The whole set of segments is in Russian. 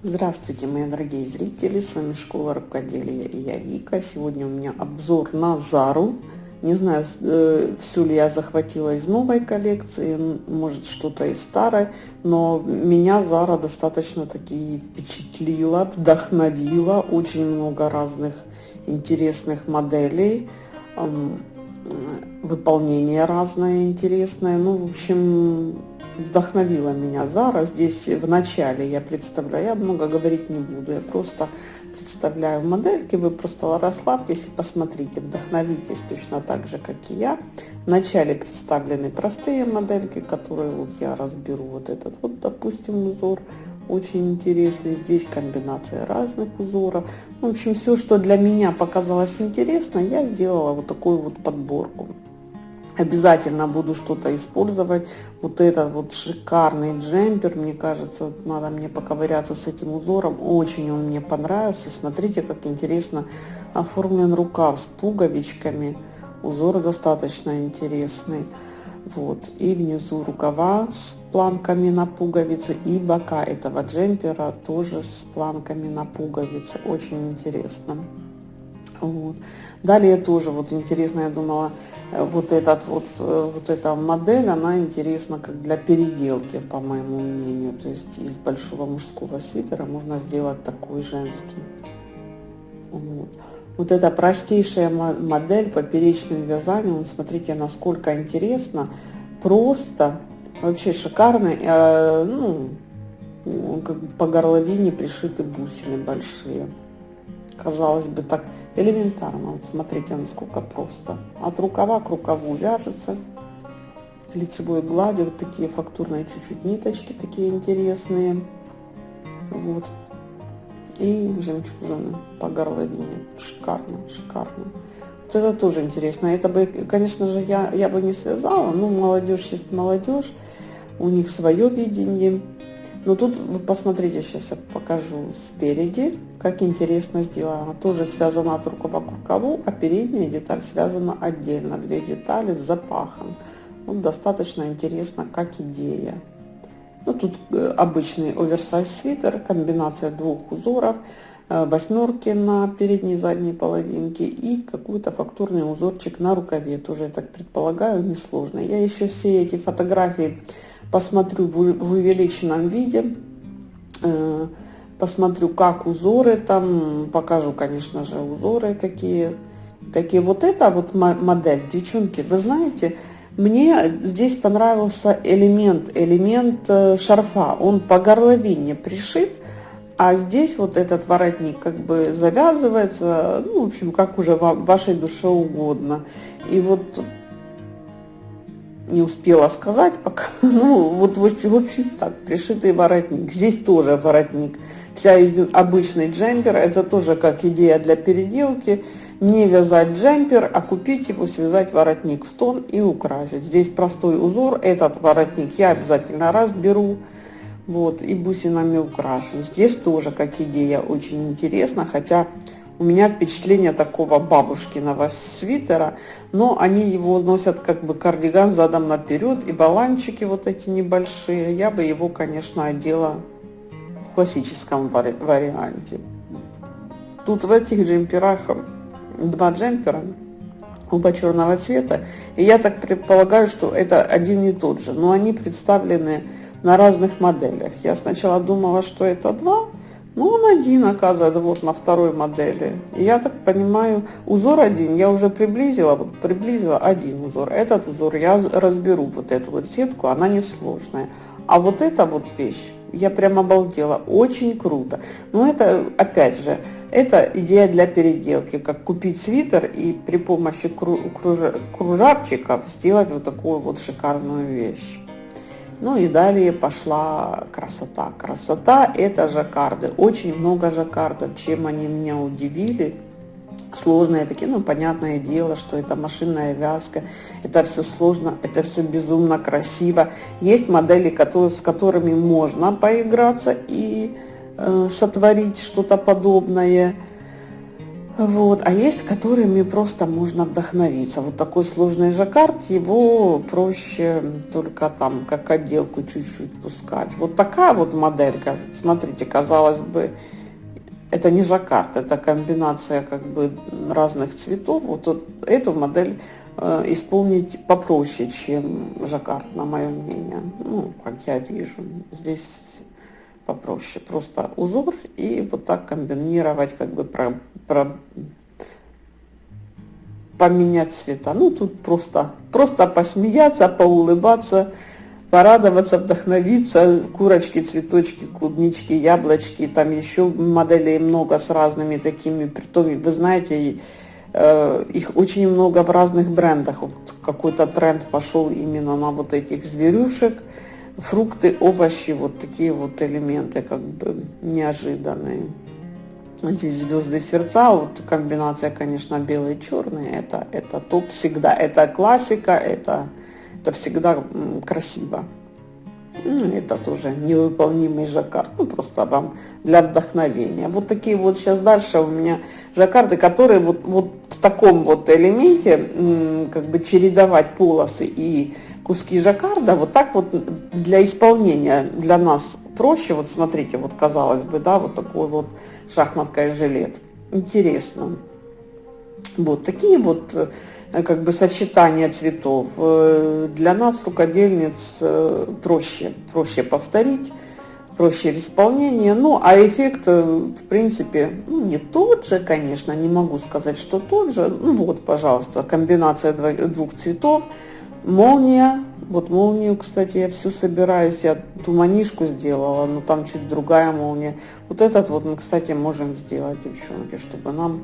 Здравствуйте, мои дорогие зрители, с вами Школа Рукоделия и я Вика. Сегодня у меня обзор на Зару. Не знаю, э, все ли я захватила из новой коллекции, может что-то из старой, но меня Зара достаточно таки впечатлила, вдохновила. Очень много разных интересных моделей, выполнение разное интересное. Ну, в общем, вдохновила меня Зара. Здесь в начале я представляю, я много говорить не буду, я просто представляю модельки, вы просто расслабьтесь и посмотрите, вдохновитесь точно так же, как и я. В начале представлены простые модельки, которые вот я разберу. Вот этот вот, допустим, узор очень интересный. Здесь комбинация разных узоров. В общем, все, что для меня показалось интересно, я сделала вот такую вот подборку обязательно буду что-то использовать. Вот этот вот шикарный джемпер, мне кажется, вот надо мне поковыряться с этим узором. Очень он мне понравился. Смотрите, как интересно оформлен рукав с пуговичками. Узор достаточно интересный. Вот. И внизу рукава с планками на пуговицы. И бока этого джемпера тоже с планками на пуговицы. Очень интересно. Вот. Далее тоже вот интересно, я думала, э, вот этот вот, э, вот эта модель, она интересна как для переделки, по моему мнению. То есть из большого мужского свитера можно сделать такой женский. Вот. Вот эта простейшая модель поперечным вязанием, смотрите, насколько интересно, просто, вообще шикарно, э, ну, по горловине пришиты бусины большие. Казалось бы, так элементарно. Вот смотрите, насколько просто. От рукава к рукаву вяжется. Лицевой гладью вот такие фактурные чуть-чуть ниточки, такие интересные. Вот. И жемчужины по горловине. Шикарно, шикарно. Вот это тоже интересно. Это бы, конечно же, я, я бы не связала. Ну, молодежь есть молодежь. У них свое видение. Но тут вы посмотрите, сейчас я покажу спереди, как интересно сделано. Тоже связано от рукава к рукаву, а передняя деталь связана отдельно. Две детали с запахом. Вот достаточно интересно, как идея. Ну, тут э, обычный оверсайз свитер, комбинация двух узоров, э, восьмерки на передней и задней половинке и какой-то фактурный узорчик на рукаве. Тоже, я так предполагаю, несложно. Я еще все эти фотографии посмотрю в увеличенном виде, э, посмотрю, как узоры там, покажу, конечно же, узоры какие. Какие вот эта вот модель, девчонки, вы знаете, мне здесь понравился элемент, элемент э, шарфа. Он по горловине пришит, а здесь вот этот воротник как бы завязывается, ну, в общем, как уже вам, вашей душе угодно. И вот не успела сказать пока. Ну, вот в общем так, пришитый воротник. Здесь тоже воротник. Вся из обычный джемпер, это тоже как идея для переделки. Не вязать джемпер, а купить его, связать воротник в тон и украсить. Здесь простой узор, этот воротник я обязательно разберу. Вот, и бусинами украшен. Здесь тоже как идея очень интересно, хотя у меня впечатление такого бабушкиного свитера, но они его носят как бы кардиган задом наперед, и баланчики вот эти небольшие. Я бы его, конечно, одела в классическом вари варианте. Тут в этих джемперах два джемпера, оба черного цвета, и я так предполагаю, что это один и тот же, но они представлены на разных моделях. Я сначала думала, что это два, ну, он один, оказывается, вот на второй модели. Я так понимаю, узор один, я уже приблизила, вот приблизила один узор. Этот узор я разберу, вот эту вот сетку, она несложная. А вот эта вот вещь, я прям обалдела, очень круто. Но это, опять же, это идея для переделки, как купить свитер и при помощи кружавчиков сделать вот такую вот шикарную вещь. Ну и далее пошла красота. Красота это жаккарды. Очень много жаккардов. Чем они меня удивили. Сложные такие, ну понятное дело, что это машинная вязка. Это все сложно, это все безумно красиво. Есть модели, которые, с которыми можно поиграться и э, сотворить что-то подобное. Вот, а есть, которыми просто можно вдохновиться. Вот такой сложный жаккард, его проще только там как отделку чуть-чуть пускать. Вот такая вот моделька, смотрите, казалось бы, это не жаккард, это комбинация как бы разных цветов. Вот, вот эту модель э, исполнить попроще, чем жаккард, на мое мнение. Ну, как я вижу. Здесь попроще. Просто узор и вот так комбинировать, как бы про, про, поменять цвета. Ну, тут просто, просто посмеяться, поулыбаться, порадоваться, вдохновиться. Курочки, цветочки, клубнички, яблочки. Там еще моделей много с разными такими. Притом, вы знаете, э, их очень много в разных брендах. Вот какой-то тренд пошел именно на вот этих зверюшек фрукты, овощи, вот такие вот элементы как бы неожиданные. Здесь звезды сердца, вот комбинация, конечно, белый и черный, это, это топ всегда, это классика, это, это всегда красиво. Ну, это тоже невыполнимый жаккард, ну, просто вам для вдохновения. Вот такие вот сейчас дальше у меня жаккарды, которые вот, вот в таком вот элементе, как бы чередовать полосы и куски жаккарда, вот так вот для исполнения для нас проще. Вот смотрите, вот казалось бы, да, вот такой вот шахматка и жилет. Интересно. Вот такие вот э, как бы сочетания цветов. Э, для нас, рукодельниц, э, проще, проще повторить, проще в исполнении. Ну, а эффект, в принципе, ну, не тот же, конечно, не могу сказать, что тот же. Ну, вот, пожалуйста, комбинация двух цветов – Молния. Вот молнию, кстати, я всю собираюсь. Я ту манишку сделала, но там чуть другая молния. Вот этот вот мы, кстати, можем сделать, девчонки, чтобы нам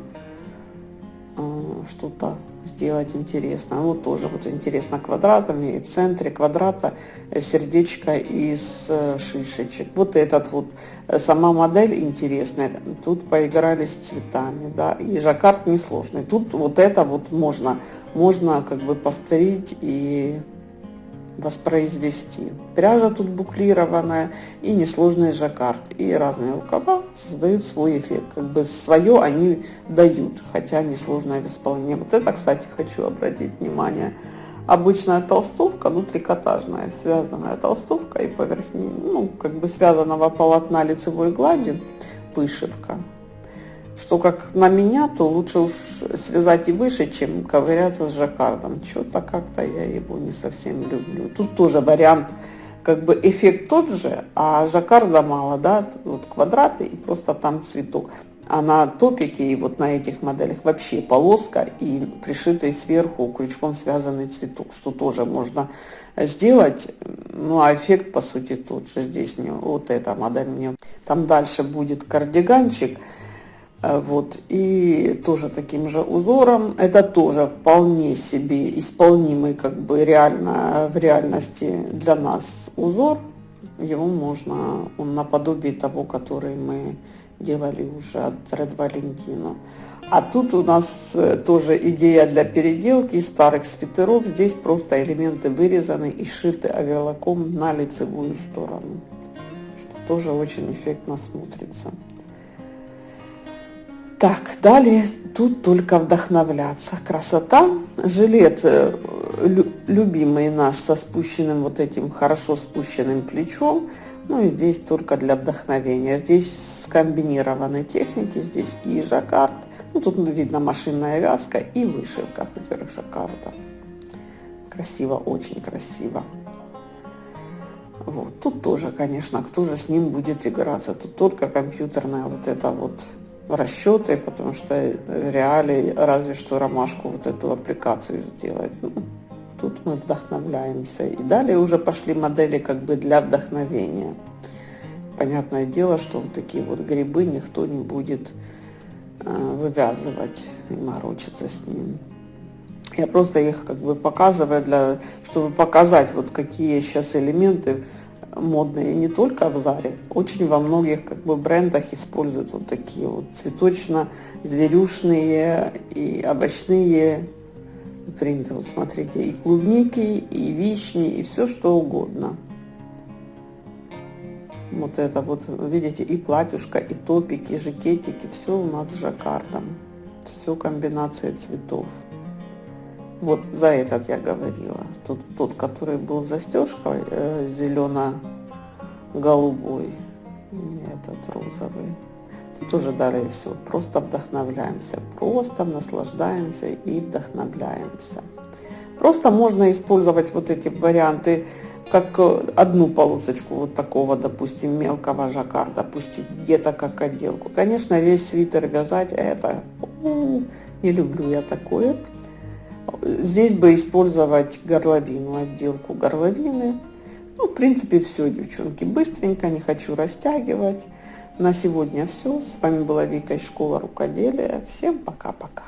э, что-то сделать интересно. Вот тоже вот интересно квадратами. И в центре квадрата сердечко из э, шишечек. Вот этот вот, э, сама модель интересная. Тут поиграли с цветами, да. И жаккард несложный. Тут вот это вот можно можно как бы повторить и воспроизвести. Пряжа тут буклированная и несложный жаккард. И разные рукава создают свой эффект. Как бы свое они дают, хотя несложное в исполнении. Вот это, кстати, хочу обратить внимание. Обычная толстовка, ну трикотажная, связанная толстовка и поверх, ну как бы связанного полотна лицевой глади вышивка что как на меня, то лучше уж связать и выше, чем ковыряться с жаккардом. Что-то как-то я его не совсем люблю. Тут тоже вариант, как бы эффект тот же, а жаккарда мало, да, вот квадраты и просто там цветок. А на топике и вот на этих моделях вообще полоска и пришитый сверху крючком связанный цветок, что тоже можно сделать. Ну а эффект по сути тот же. Здесь мне вот эта модель мне. Там дальше будет кардиганчик. Э, вот, и тоже таким же узором. Это тоже вполне себе исполнимый как бы реально в реальности для нас узор. Его можно, он наподобие того, который мы делали уже от Red Valentino. А тут у нас э, тоже идея для переделки старых свитеров. Здесь просто элементы вырезаны и шиты авиалаком на лицевую сторону, что тоже очень эффектно смотрится. Так, далее тут только вдохновляться. Красота. Жилет э, любимый наш со спущенным вот этим хорошо спущенным плечом. Ну и здесь только для вдохновения. Здесь скомбинированы техники. Здесь и жаккард. Ну тут видно машинная вязка и вышивка поверх жаккарда. Красиво, очень красиво. Вот. Тут тоже, конечно, кто же с ним будет играться. Тут только компьютерная вот эта вот расчеты, потому что реалии разве что ромашку вот эту аппликацию сделать. Ну, тут мы вдохновляемся. И далее уже пошли модели как бы для вдохновения. Понятное дело, что вот такие вот грибы никто не будет э, вывязывать и морочиться с ним. Я просто их как бы показываю, для, чтобы показать, вот какие сейчас элементы модные не только в Заре, очень во многих как бы брендах используют вот такие вот цветочно-зверюшные и овощные принты. Вот смотрите, и клубники, и вишни, и все что угодно. Вот это вот, видите, и платьюшка, и топики, и жакетики, все у нас с жаккардом. все комбинации цветов. Вот за этот я говорила. Тут тот, который был застежкой э, зелено-голубой, этот розовый. Тут уже далее все. Просто вдохновляемся. Просто наслаждаемся и вдохновляемся. Просто можно использовать вот эти варианты как э, одну полосочку вот такого, допустим, мелкого жаккарда, пустить где-то как отделку. Конечно, весь свитер вязать, это не люблю я такое. Здесь бы использовать горловину, отделку горловины. Ну, в принципе, все, девчонки, быстренько, не хочу растягивать. На сегодня все. С вами была Вика из Школы Рукоделия. Всем пока-пока.